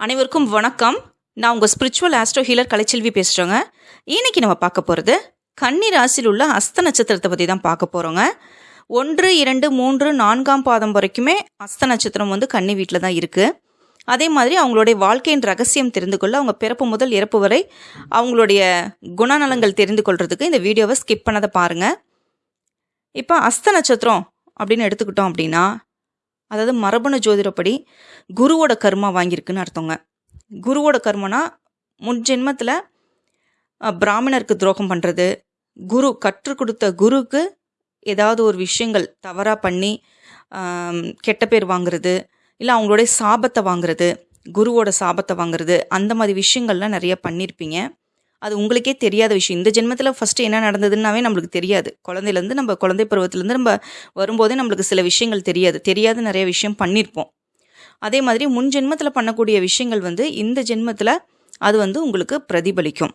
அனைவருக்கும் வணக்கம். நான் உங்கள் ஸ்பிரிச்சுவல் ஆஸ்ட்ரோ ஹீலர் கலைச்செல்வி பேசுகிறேங்க இன்னைக்கு நம்ம பார்க்க போகிறது கன்னி ராசியில் உள்ள அஸ்த நட்சத்திரத்தை பற்றி தான் பார்க்க போகிறோங்க ஒன்று இரண்டு மூன்று நான்காம் பாதம் வரைக்குமே அஸ்த நட்சத்திரம் வந்து கன்னி வீட்டில் தான் இருக்குது அதே மாதிரி அவங்களுடைய வாழ்க்கையின் ரகசியம் தெரிந்து கொள்ள அவங்க பிறப்பு முதல் இறப்பு வரை அவங்களுடைய குணநலங்கள் தெரிந்து கொள்கிறதுக்கு இந்த வீடியோவை ஸ்கிப் பண்ணதை பாருங்கள் இப்போ அஸ்த நட்சத்திரம் அப்படின்னு எடுத்துக்கிட்டோம் அப்படின்னா அதாவது மரபணு ஜோதிடப்படி குருவோட கர்மா வாங்கியிருக்குன்னு அர்த்தங்க. குருவோட கர்மனா முன் ஜென்மத்தில் பிராமணருக்கு துரோகம் பண்ணுறது குரு கற்றுக் கொடுத்த குருக்கு ஏதாவது ஒரு விஷயங்கள் தவறாக பண்ணி கெட்ட பேர் வாங்குறது இல்லை அவங்களுடைய சாபத்தை வாங்குறது குருவோட சாபத்தை வாங்குறது அந்த மாதிரி விஷயங்கள்லாம் நிறைய பண்ணியிருப்பீங்க அது உங்களுக்கே தெரியாத விஷயம். இந்த ஜென்மத்தில் ஃபஸ்ட்டு என்ன நடந்ததுன்னாவே நம்மளுக்கு தெரியாது. குழந்தையிலேருந்து நம்ம குழந்தை பருவத்திலேருந்து நம்ம வரும்போதே நம்மளுக்கு சில விஷயங்கள் தெரியாது. தெரியாத நிறைய விஷயம் பண்ணியிருப்போம் அதே மாதிரி முன் ஜென்மத்தில் பண்ணக்கூடிய விஷயங்கள் வந்து இந்த ஜென்மத்தில் அது வந்து உங்களுக்கு பிரதிபலிக்கும்.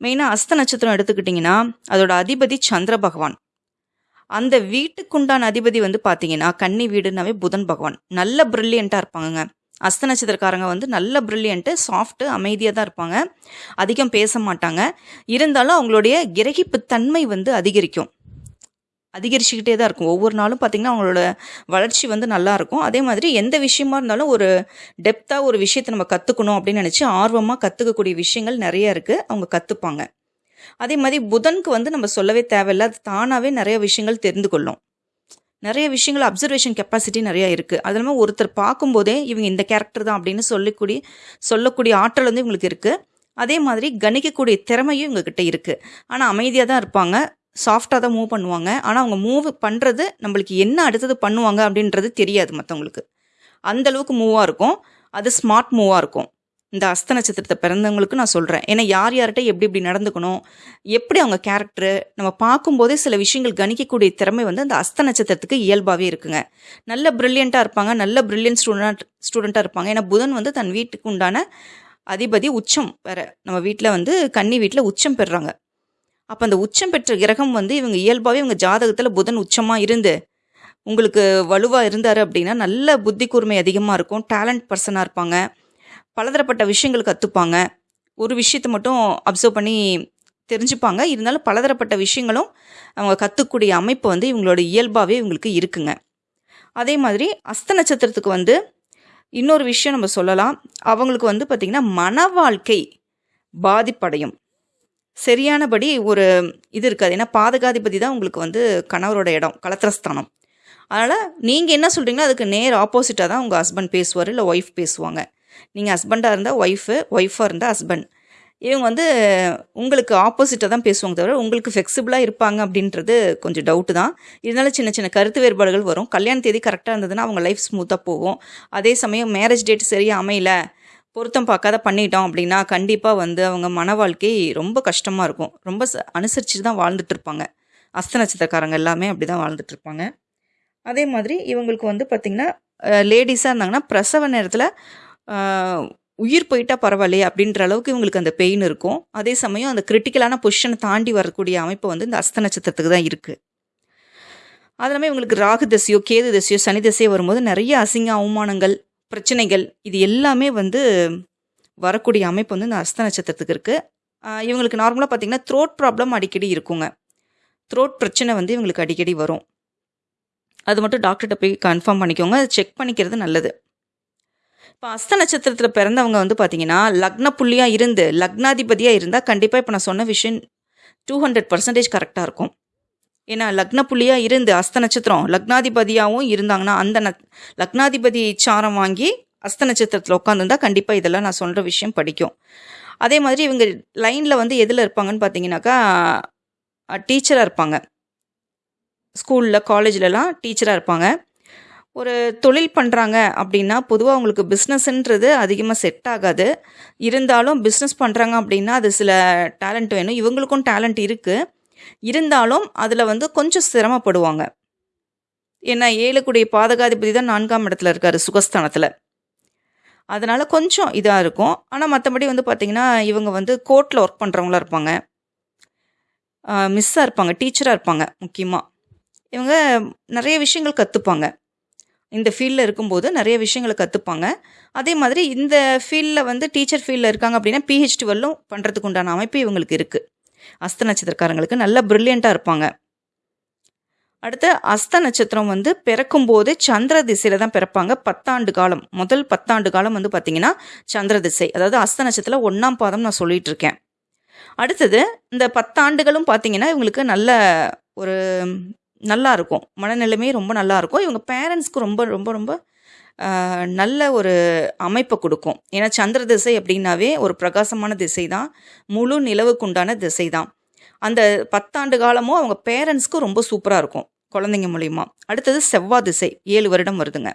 மெயினாக அஸ்த நட்சத்திரம் எடுத்துக்கிட்டிங்கன்னா அதோட அதிபதி சந்திர பகவான். அந்த வீட்டுக்குண்டான அதிபதி வந்து பார்த்தீங்கன்னா கன்னி வீடுனாவே புதன் பகவான். நல்ல ப்ரில்லியண்ட்டாக இருப்பாங்கங்க. அஸ்த நட்சத்திரக்காரங்க வந்து நல்ல ப்ரில்லியண்ட்டு சாஃப்ட்டு அமைதியாக தான் இருப்பாங்க. அதிகம் பேச மாட்டாங்க. இருந்தாலும் அவங்களுடைய கிரகிப்பு தன்மை வந்து அதிகரிக்கும். அதிகரிச்சுக்கிட்டே தான் இருக்கும். ஒவ்வொரு நாளும் பார்த்திங்கன்னா அவங்களோட வளர்ச்சி வந்து நல்லாயிருக்கும் அதே மாதிரி எந்த விஷயமா இருந்தாலும் ஒரு டெப்த்தாக ஒரு விஷயத்தை நம்ம கற்றுக்கணும் அப்படின்னு நினச்சி ஆர்வமாக கற்றுக்கக்கூடிய விஷயங்கள் நிறைய இருக்குது அவங்க கற்றுப்பாங்க அதே மாதிரி புதனுக்கு வந்து நம்ம சொல்லவே தேவையில்ல. அது தானாகவே நிறைய விஷயங்கள் தெரிந்து கொள்ளும். நிறைய விஷயங்கள் அப்சர்வேஷன் கெப்பாசிட்டி நிறையா இருக்குது அது இல்லாமல் ஒருத்தர் பார்க்கும்போதே இவங்க இந்த கேரக்டர் தான் அப்படின்னு சொல்லக்கூடிய சொல்லக்கூடிய ஆற்றல் வந்து இவங்களுக்கு இருக்குது அதே மாதிரி கணிக்கக்கூடிய திறமையும் இவங்கக்கிட்ட இருக்குது ஆனால் அமைதியாக தான் இருப்பாங்க. சாஃப்டாக தான் மூவ் பண்ணுவாங்க. ஆனால் அவங்க மூவ் பண்ணுறது நம்மளுக்கு என்ன அடுத்தது பண்ணுவாங்க அப்படின்றது தெரியாது மற்றவங்களுக்கு அந்தளவுக்கு மூவாக இருக்கும். அது ஸ்மார்ட் மூவாக இருக்கும். இந்த அஸ்த நட்சத்திரத்தை பிறந்தவங்களுக்கு நான் சொல்கிறேன் ஏன்னா யார் யார்கிட்ட எப்படி எப்படி நடந்துக்கணும்? எப்படி அவங்க கேரக்டரு நம்ம பார்க்கும்போதே சில விஷயங்கள் கணிக்கக்கூடிய திறமை வந்து அந்த அஸ்த நட்சத்திரத்துக்கு இயல்பாகவே இருக்குங்க. நல்ல ப்ரில்லியண்ட்டாக இருப்பாங்க. நல்ல ப்ரில்லியன்ட் ஸ்டூடெண்ட் ஸ்டூடெண்ட்டாக இருப்பாங்க. ஏன்னா புதன் வந்து தன் வீட்டுக்கு உண்டான அதிபதி உச்சம் வேற. நம்ம வீட்டில் வந்து கன்னி வீட்டில் உச்சம் பெறுறாங்க. அப்போ அந்த உச்சம் பெற்ற கிரகம் வந்து இவங்க இயல்பாகவே இவங்க ஜாதகத்தில் புதன் உச்சமாக இருந்து உங்களுக்கு வலுவாக இருந்தார் அப்படின்னா நல்ல புத்தி கூர்மை அதிகமாக இருக்கும். டேலண்ட் பர்சனாக இருப்பாங்க. பலதரப்பட்ட விஷயங்கள் கற்றுப்பாங்க ஒரு விஷயத்தை மட்டும் அப்சர்வ் பண்ணி தெரிஞ்சுப்பாங்க. இருந்தாலும் பலதரப்பட்ட விஷயங்களும் அவங்க கற்றுக்கூடிய அமைப்பு வந்து இவங்களோட இயல்பாகவே இவங்களுக்கு இருக்குங்க. அதே மாதிரி அஸ்த நட்சத்திரத்துக்கு வந்து இன்னொரு விஷயம் நம்ம சொல்லலாம். அவங்களுக்கு வந்து பார்த்திங்கன்னா மன வாழ்க்கை பாதிப்படையும். சரியானபடி ஒரு இது இருக்காது. ஏன்னா பாதகாதிபதி தான் உங்களுக்கு வந்து கணவரோட இடம் கலத்திரஸ்தானம். அதனால் நீங்கள் என்ன சொல்கிறீங்களோ அதுக்கு நேர் ஆப்போசிட்டாக தான் உங்கள் ஹஸ்பண்ட் பேசுவார் இல்லை ஒய்ஃப் பேசுவாங்க. நீங்கள் ஹஸ்பண்டாக இருந்தால் ஒய்ஃபு ஒய்ஃபாக இருந்தால் ஹஸ்பண்ட் இவங்க வந்து உங்களுக்கு ஆப்போசிட்டாக தான் பேசுவாங்க தவிர உங்களுக்கு ஃப்ளெக்சிபிளாக இருப்பாங்க அப்படின்றது கொஞ்சம் டவுட்டு தான். இருந்தாலும் சின்ன சின்ன கருத்து வேறுபாடுகள் வரும். கல்யாண தேதி கரெக்டாக இருந்ததுன்னா அவங்க லைஃப் ஸ்மூத்தாக போகும். அதே சமயம் மேரேஜ் டேட் சரியாக அமையல பொருத்தம் பார்க்காத பண்ணிட்டோம் அப்படின்னா கண்டிப்பாக வந்து அவங்க மன வாழ்க்கை ரொம்ப கஷ்டமாக இருக்கும். ரொம்ப ச- அனுசரிச்சுட்டு தான் வாழ்ந்துட்டுருப்பாங்க அஸ்த நட்சத்திரக்காரங்க எல்லாமே அப்படி தான் வாழ்ந்துட்டுருப்பாங்க அதே மாதிரி இவங்களுக்கு வந்து பார்த்திங்கன்னா லேடிஸாக இருந்தாங்கன்னா பிரசவ நேரத்தில் உயிர் போயிட்டா பரவாயில்லையே அப்படின்ற அளவுக்கு இவங்களுக்கு அந்த பெயின் இருக்கும். அதே சமயம் அந்த கிரிட்டிக்கலான பொசிஷனை தாண்டி வரக்கூடிய அமைப்பு வந்து இந்த அஸ்த நட்சத்திரத்துக்கு தான் இருக்குது அது இவங்களுக்கு ராகு தசையோ கேது தசையோ சனி தசையோ வரும்போது நிறைய அசிங்க அவமானங்கள் பிரச்சனைகள் இது எல்லாமே வந்து வரக்கூடிய அமைப்பு வந்து இந்த அஸ்த நட்சத்திரத்துக்கு இருக்குது இவங்களுக்கு நார்மலாக பார்த்தீங்கன்னா த்ரோட் ப்ராப்ளம் அடிக்கடி இருக்குங்க. த்ரோட் பிரச்சனை வந்து இவங்களுக்கு அடிக்கடி வரும். அது மட்டும் டாக்டர்கிட்ட போய் கன்ஃபார்ம் பண்ணிக்கோங்க. அதை செக் பண்ணிக்கிறது நல்லது. இப்போ அஸ்த நட்சத்திரத்தில் பிறந்தவங்க வந்து பார்த்தீங்கன்னா லக்ன புள்ளியாக இருந்து லக்னாதிபதியாக இருந்தால் கண்டிப்பாக இப்போ நான் சொன்ன விஷயம் டூ ஹண்ட்ரட் பர்சன்டேஜ் கரெக்டாக இருக்கும். ஏன்னா லக்ன புள்ளியாக இருந்து அஸ்த நட்சத்திரம் லக்னாதிபதியாகவும் இருந்தாங்கன்னா அந்த ந லக்னாதிபதி சாரம் வாங்கி அஸ்த நட்சத்திரத்தில் உட்காந்துருந்தா கண்டிப்பாக இதெல்லாம் நான் சொல்கிற விஷயம் படிக்கும். அதே மாதிரி இவங்க லைனில் வந்து எதில் இருப்பாங்கன்னு பார்த்தீங்கன்னாக்கா டீச்சராக இருப்பாங்க. ஸ்கூலில் காலேஜ்லலாம் டீச்சராக இருப்பாங்க. ஒரு தொழில் பண்ணுறாங்க அப்படின்னா பொதுவாக அவங்களுக்கு பிஸ்னஸ்ன்றது அதிகமாக செட் ஆகாது. இருந்தாலும் பிஸ்னஸ் பண்ணுறாங்க அப்படின்னா அது சில டேலண்ட் வேணும். இவங்களுக்கும் டேலண்ட் இருக்குது இருந்தாலும் அதில் வந்து கொஞ்சம் சிரமப்படுவாங்க. ஏன்னா ஏழுக்குடைய பாதகாதிபதி தான் நான்காம் இடத்துல இருக்கார் சுகஸ்தானத்தில். அதனால் கொஞ்சம் இதாக இருக்கும். ஆனால் மற்றபடி வந்து பார்த்திங்கன்னா இவங்க வந்து கோர்ட்டில் ஒர்க் பண்ணுறவங்களா இருப்பாங்க. மிஸ்ஸாக இருப்பாங்க டீச்சராக இருப்பாங்க முக்கியமாக இவங்க நிறைய விஷயங்கள் கற்றுப்பாங்க இந்த ஃபீல்டில் இருக்கும்போது நிறைய விஷயங்களை கற்றுப்பாங்க அதே மாதிரி இந்த ஃபீல்டில் வந்து டீச்சர் ஃபீல்டில் இருக்காங்க அப்படின்னா பிஹெச்டி வரலும் பண்ணுறதுக்கு உண்டான அமைப்பு இவங்களுக்கு இருக்குது அஸ்த நட்சத்திரக்காரங்களுக்கு நல்ல ப்ரில்லியண்ட்டாக இருப்பாங்க. அடுத்து அஸ்த நட்சத்திரம் வந்து பிறக்கும்போது சந்திர திசையில் தான் பிறப்பாங்க. பத்தாண்டு காலம் முதல் பத்தாண்டு காலம் வந்து பார்த்திங்கன்னா சந்திர திசை. அதாவது அஸ்த நட்சத்திரம் ஒன்றாம் பாதம் நான் சொல்லிகிட்டு இருக்கேன். அடுத்தது இந்த பத்தாண்டுகளும் பார்த்தீங்கன்னா இவங்களுக்கு நல்ல ஒரு நல்லா இருக்கும் மனநிலைமை ரொம்ப நல்லா இருக்கும் இவங்க பேரண்ட்ஸ்க்கு ரொம்ப ரொம்ப ரொம்ப நல்ல ஒரு அமைப்பை கொடுக்கும். ஏன்னா சந்திர திசை அப்படின்னாவே ஒரு பிரகாசமான திசை தான் முழு நிலவுக்குண்டான திசை தான் அந்த பத்தாண்டு காலமும் அவங்க பேரண்ட்ஸ்க்கு ரொம்ப சூப்பராக இருக்கும் குழந்தைங்க மூலிமா அடுத்தது செவ்வாய் திசை ஏழு வருடம் வருதுங்க.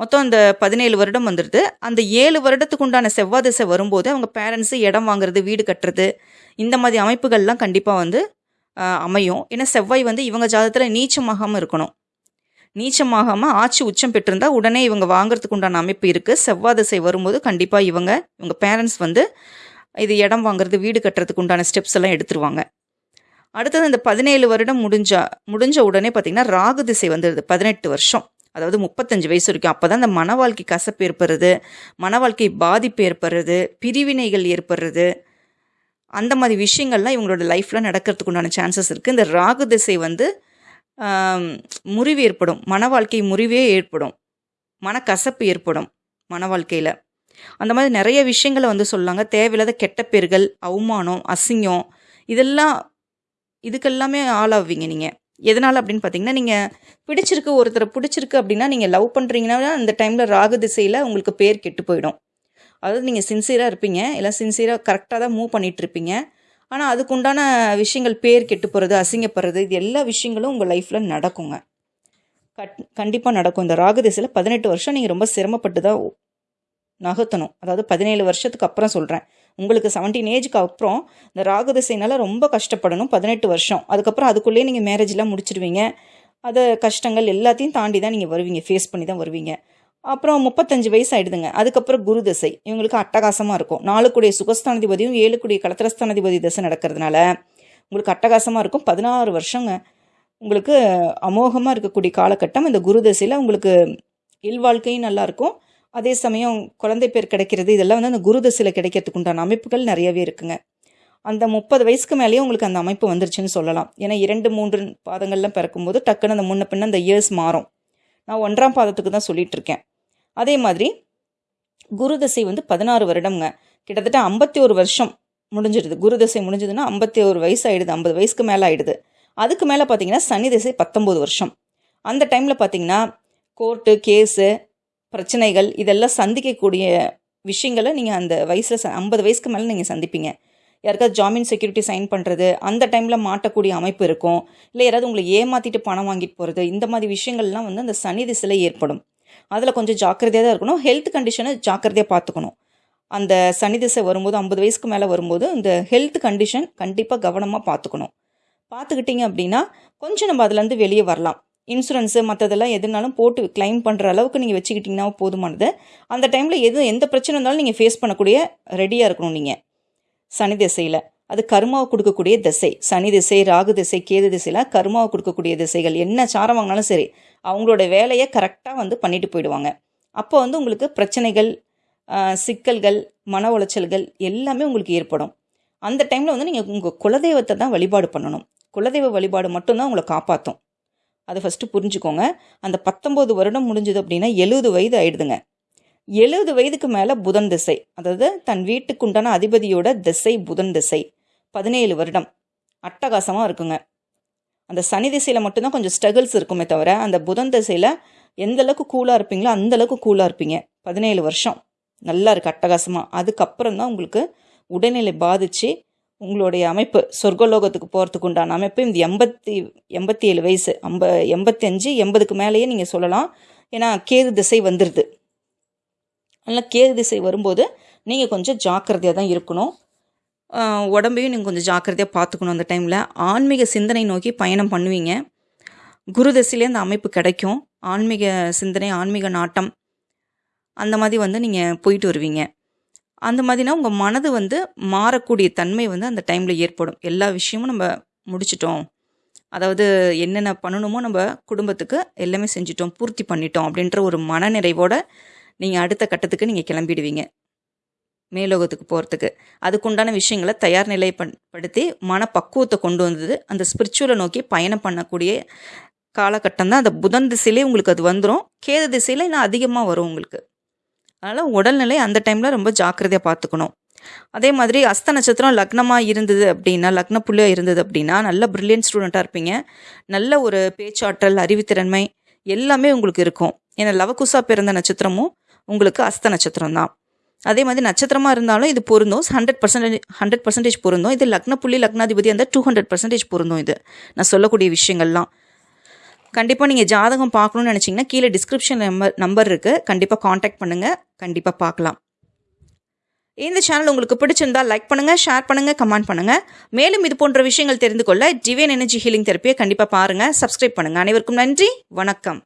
மொத்தம் அந்த பதினேழு வருடம் வந்துடுது அந்த ஏழு வருடத்துக்கு உண்டான செவ்வாய் திசை வரும்போது அவங்க பேரண்ட்ஸு இடம் வாங்குறது வீடு கட்டுறது இந்த மாதிரி அமைப்புகள்லாம் கண்டிப்பாக வந்து அமையும். ஏன்னா செவ்வாய் வந்து இவங்க ஜாதகத்தில் நீச்சமாகாமல் இருக்கணும். நீச்சமாகாமல் ஆட்சி உச்சம் பெற்றிருந்தா உடனே இவங்க வாங்குறதுக்கு உண்டான அமைப்பு இருக்குது செவ்வாய் திசை வரும்போது கண்டிப்பாக இவங்க இவங்க பேரண்ட்ஸ் வந்து இது இடம் வாங்குறது வீடு கட்டுறதுக்கு உண்டான ஸ்டெப்ஸ் எல்லாம் எடுத்துருவாங்க. அடுத்தது இந்த பதினேழு வருடம் முடிஞ்சா முடிஞ்ச உடனே பார்த்திங்கன்னா ராகு திசை வந்துடுது பதினெட்டு வருஷம். அதாவது முப்பத்தஞ்சு வயசு வரைக்கும். அப்போ தான் இந்த மன வாழ்க்கை கசப்பு ஏற்படுறது மன வாழ்க்கை பாதிப்பு ஏற்படுறது பிரிவினைகள் ஏற்படுறது அந்த மாதிரி விஷயங்கள்லாம் இவங்களோட லைஃப்பில் நடக்கிறதுக்கு உண்டான சான்சஸ் இருக்குது இந்த ராகு திசை வந்து முறிவு ஏற்படும். மன வாழ்க்கை முறிவே ஏற்படும். மனக்கசப்பு ஏற்படும் மன வாழ்க்கையில். அந்த மாதிரி நிறைய விஷயங்களை வந்து சொல்லாங்க. தேவையில்லாத கெட்ட பேர்கள் அவமானம் அசிங்கம் இதெல்லாம் இதுக்கெல்லாமே ஆளாவீங்க நீங்கள் எதனால் அப்படின்னு பார்த்தீங்கன்னா நீங்கள் பிடிச்சிருக்கு ஒருத்தரை பிடிச்சிருக்கு அப்படின்னா நீங்கள் லவ் பண்ணுறீங்கன்னா அந்த டைமில் ராகு திசையில் உங்களுக்கு பேர் கெட்டு போயிடும். அதாவது நீங்கள் சின்சியராக இருப்பீங்க. எல்லாம் சின்சியராக கரெக்டாக தான் மூவ் பண்ணிட்டு இருப்பீங்க. ஆனால் அதுக்குண்டான விஷயங்கள் பேர் கெட்டு போகிறது அசிங்கப்படுறது இது எல்லா விஷயங்களும் உங்கள் லைஃப்பில் நடக்குங்க. கட் கண்டிப்பாக நடக்கும். இந்த ராகு திசையில் பதினெட்டு வருஷம் நீங்கள் ரொம்ப சிரமப்பட்டு தான் நகர்த்தணும். அதாவது பதினேழு வருஷத்துக்கு அப்புறம் சொல்கிறேன் உங்களுக்கு செவன்டீன் ஏஜுக்கு அப்புறம் இந்த ராகு திசைனால ரொம்ப கஷ்டப்படணும். பதினெட்டு வருஷம். அதுக்கப்புறம் அதுக்குள்ளேயே நீங்கள் மேரேஜ்லாம் முடிச்சிடுவீங்க. அதை கஷ்டங்கள் எல்லாத்தையும் தாண்டி தான் நீங்கள் வருவீங்க. ஃபேஸ் பண்ணி தான் வருவீங்க. அப்புறம் முப்பத்தஞ்சு வயசு ஆயிடுதுங்க. அதுக்கப்புறம் குரு தசை. இவங்களுக்கு அட்டகாசமாக இருக்கும். நாலுக்குடைய சுகஸ்தானாதிபதியும் ஏழுக்குடைய கலத்திரஸ்தானாதிபதி திசை நடக்கிறதுனால உங்களுக்கு அட்டகாசமாக இருக்கும். பதினாறு வருஷங்க. உங்களுக்கு அமோகமாக இருக்கக்கூடிய காலகட்டம். இந்த குரு தசையில் உங்களுக்கு இல்வாழ்க்கையும் நல்லாயிருக்கும் அதே சமயம் குழந்தை பேர் கிடைக்கிறது இதெல்லாம் வந்து அந்த குரு தசையில் கிடைக்கிறதுக்கு உண்டான அமைப்புகள் நிறையவே இருக்குங்க. அந்த முப்பது வயசுக்கு மேலேயே உங்களுக்கு அந்த அமைப்பு வந்துருச்சுன்னு சொல்லலாம். ஏன்னா இரண்டு மூன்று பாதங்கள்லாம் பிறக்கும்போது டக்குன்னு அந்த முன்ன பின்ன அந்த இயர்ஸ் மாறும். நான் ஒன்றாம் பாதத்துக்கு தான் சொல்லிகிட்ருக்கேன் அதே மாதிரி குரு தசை வந்து பதினாறு வருடம்ங்க. கிட்டத்தட்ட ஐம்பத்தி ஒரு வருஷம் முடிஞ்சிடுது. குரு தசை முடிஞ்சதுன்னா ஐம்பத்தி ஒரு வயசு ஆகிடுது ஐம்பது வயசுக்கு மேலே ஆயிடுது. அதுக்கு மேலே பார்த்தீங்கன்னா சனி திசை பத்தொம்போது வருஷம். அந்த டைமில் பார்த்தீங்கன்னா கோர்ட்டு கேஸு பிரச்சனைகள் இதெல்லாம் சந்திக்கக்கூடிய விஷயங்களை நீங்கள் அந்த வயசில் ஐம்பது வயசுக்கு மேலே நீங்கள் சந்திப்பீங்க. யாருக்காவது ஜாமீன் செக்யூரிட்டி சைன் பண்ணுறது அந்த டைமில் மாட்டக்கூடிய அமைப்பு இருக்கும். இல்லை யாராவது உங்களை ஏமாற்றிட்டு பணம் வாங்கிட்டு போகிறது இந்த மாதிரி விஷயங்கள்லாம் வந்து அந்த சனி திசையில் ஏற்படும். அதில் கொஞ்சம் ஜாக்கிரதையாக தான் இருக்கணும். ஹெல்த் கண்டிஷனை ஜாக்கிரதையாக பார்த்துக்கணும் அந்த சனி திசை வரும்போது ஐம்பது வயசுக்கு மேலே வரும்போது இந்த ஹெல்த் கண்டிஷன் கண்டிப்பாக கவனமாக பார்த்துக்கணும் பார்த்துக்கிட்டிங்க அப்படின்னா கொஞ்சம் நம்ம அதுலேருந்து வெளியே வரலாம். இன்சூரன்ஸு மற்றதெல்லாம் எதுனாலும் போட்டு கிளைம் பண்ணுற அளவுக்கு நீங்கள் வச்சுக்கிட்டிங்கன்னா போதுமானது. அந்த டைமில் எது எந்த பிரச்சனை இருந்தாலும் நீங்கள் ஃபேஸ் பண்ணக்கூடிய ரெடியாக இருக்கணும் நீங்கள் சனி திசையில். அது கருமாவை கொடுக்கக்கூடிய திசை சனி திசை ராகு திசை கேது திசைலாம் கருமாவை கொடுக்கக்கூடிய திசைகள். என்ன சாரம் வாங்கினாலும் சரி அவங்களோட வேலையை கரெக்டாக வந்து பண்ணிட்டு போயிடுவாங்க. அப்போ வந்து உங்களுக்கு பிரச்சனைகள் சிக்கல்கள் மன உளைச்சல்கள் எல்லாமே உங்களுக்கு ஏற்படும். அந்த டைமில் வந்து நீங்கள் உங்கள் குலதெய்வத்தை தான் வழிபாடு பண்ணணும். குலதெய்வ வழிபாடு மட்டும்தான் உங்களை காப்பாற்றும் அதை ஃபஸ்ட்டு புரிஞ்சுக்கோங்க. அந்த பத்தொம்போது வருடம் முடிஞ்சது அப்படின்னா எழுபது வயது ஆயிடுதுங்க. எழுபது வயதுக்கு மேலே புதன் திசை அதாவது தன் வீட்டுக்குண்டான அதிபதியோட திசை புதன் திசை. பதினேழு வருடம். அட்டகாசமாக இருக்குங்க. அந்த சனி திசையில் மட்டும்தான் கொஞ்சம் ஸ்ட்ரகிள்ஸ் இருக்குமே தவிர அந்த புதன் திசையில் எந்த அளவுக்கு கூலாக இருப்பீங்களோ அந்த அளவுக்கு கூலாக இருப்பீங்க. பதினேழு வருஷம். நல்லா இருக்குது அட்டகாசமாக அதுக்கப்புறம் தான் உங்களுக்கு உடல்நிலை பாதித்து உங்களுடைய அமைப்பு சொர்க்கலோகத்துக்கு போகிறதுக்கு உண்டான அமைப்பு இந்த எண்பத்தி எண்பத்தி ஏழு வயசு ஐம்ப எண்பத்தஞ்சு எண்பதுக்கு மேலேயே நீங்கள் சொல்லலாம். ஏன்னா கேது திசை வந்துடுது அதனால் கேது திசை வரும்போது நீங்கள் கொஞ்சம் ஜாக்கிரதையாக தான் இருக்கணும். உடம்பையும் நீங்கள் கொஞ்சம் ஜாக்கிரதையாக பார்த்துக்கணும் அந்த டைமில் ஆன்மீக சிந்தனை நோக்கி பயணம் பண்ணுவீங்க. குருதசையிலே அந்த அமைப்பு கிடைக்கும். ஆன்மீக சிந்தனை ஆன்மீக நாட்டம் அந்த மாதிரி வந்து நீங்கள் போயிட்டு வருவீங்க. அந்த மாதிரினா உங்கள் மனது வந்து மாறக்கூடிய தன்மை வந்து அந்த டைமில் ஏற்படும். எல்லா விஷயமும் நம்ம முடிச்சிட்டோம். அதாவது என்னென்ன பண்ணணுமோ நம்ம குடும்பத்துக்கு எல்லாமே செஞ்சிட்டோம் பூர்த்தி பண்ணிட்டோம் அப்படின்ற ஒரு மனநிறைவோடு நீங்கள் அடுத்த கட்டத்துக்கு நீங்கள் கிளம்பிடுவீங்க. மேலோகத்துக்கு போகிறதுக்கு அதுக்குண்டான விஷயங்களை தயார் நிலைப்படுத்தி மனப்பக்குவத்தை கொண்டு வந்தது. அந்த ஸ்பிரிச்சுவலை நோக்கி பயணம் பண்ணக்கூடிய காலகட்டம் தான். அந்த புதன் திசையிலே உங்களுக்கு அது வந்துடும் கேது திசையில் இன்னும் அதிகமாக வரும் உங்களுக்கு. அதனால் உடல்நிலை அந்த டைமில் ரொம்ப ஜாக்கிரதையாக பார்த்துக்கணும். அதே மாதிரி அஸ்த நட்சத்திரம் லக்னமாக இருந்தது அப்படின்னா லக்ன புள்ளியாக இருந்தது அப்படின்னா நல்ல ப்ரில்லியன்ட் ஸ்டூடெண்ட்டாக இருப்பீங்க. நல்ல ஒரு பேச்சாற்றல் அறிவுத்திறன்மை எல்லாமே உங்களுக்கு இருக்கும். ஏன்னா லவகுசா பிறந்த நட்சத்திரமும் உங்களுக்கு அஸ்த நட்சத்திரம் தான். அதே மாதிரி நட்சத்திரமாக இருந்தாலும் இது பொருந்தும். ஹண்ட்ரட் பர்சன்டேஜ் ஹண்ட்ரட் பர்சன்டேஜ் பொருந்தும். இது லக்ன புள்ளி லக்னாதிபதி அந்த டூ ஹண்ட்ரட் பர்சன்டேஜ் பொருந்தும் இது. நான் சொல்லக்கூடிய விஷயங்கள்லாம். கண்டிப்பாக நீங்கள் ஜாதகம் பார்க்கணும்னு நினச்சிங்கன்னா கீழே டிஸ்கிரிப்ஷன் நம்பர் நம்பர் இருக்குது கண்டிப்பாக காண்டாக்ட் பண்ணுங்கள் கண்டிப்பாக பார்க்கலாம். இந்த சேனல் உங்களுக்கு பிடிச்சிருந்தா லைக் பண்ணுங்கள் ஷேர் பண்ணுங்கள் கமெண்ட் பண்ணுங்கள் மேலும் இது போன்ற விஷயங்கள் தெரிந்து கொள்ள டிவைன் எனர்ஜி ஹீலிங் தெரப்பியை கண்டிப்பாக பாருங்கள் சப்ஸ்கிரைப் பண்ணுங்கள் அனைவருக்கும் நன்றி. வணக்கம்.